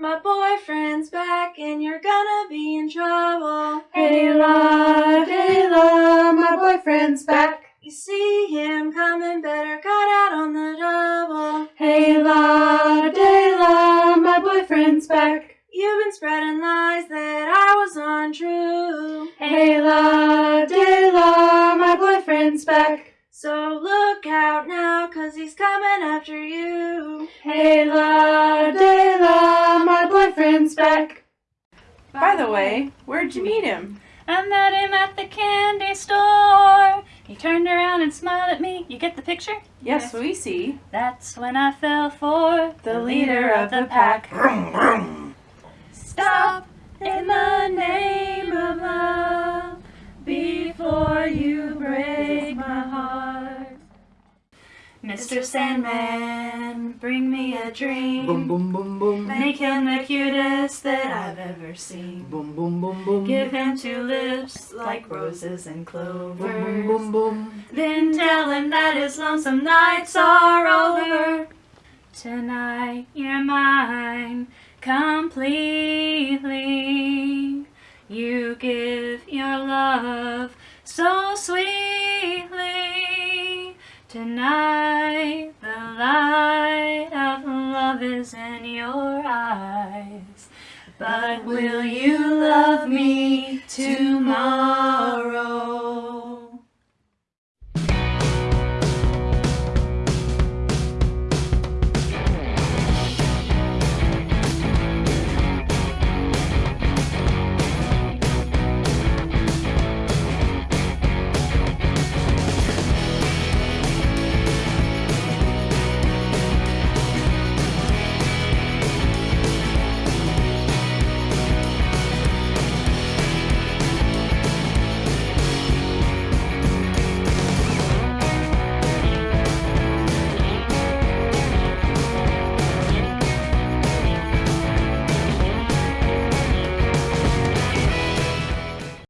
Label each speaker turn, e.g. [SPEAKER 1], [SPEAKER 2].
[SPEAKER 1] my boyfriend's back and you're gonna be in trouble.
[SPEAKER 2] Hey la, hey la, my boyfriend's back.
[SPEAKER 1] You see him coming, better cut out on the double.
[SPEAKER 2] Hey la, hey la, my boyfriend's back.
[SPEAKER 1] You've been spreading lies that I was untrue.
[SPEAKER 2] Hey la, hey la, my boyfriend's back.
[SPEAKER 1] So look out now, cause he's coming after you.
[SPEAKER 2] Hey la, By the way, where'd you meet him?
[SPEAKER 3] I met him at the candy store. He turned around and smiled at me. You get the picture?
[SPEAKER 2] Yes, we see.
[SPEAKER 3] That's when I fell for
[SPEAKER 2] The leader of the pack.
[SPEAKER 3] Stop in the name of love before you break my heart. Mr. Sandman, bring me a dream.
[SPEAKER 4] Boom boom boom boom.
[SPEAKER 3] Make him the cutest that I've ever seen.
[SPEAKER 4] Boom boom boom boom.
[SPEAKER 3] Give him two lips like roses and
[SPEAKER 4] boom boom boom boom.
[SPEAKER 3] Then tell him that his lonesome nights are over. Tonight you're mine completely. You give your love so sweetly. Tonight the light of love is in your. But will you love me tomorrow?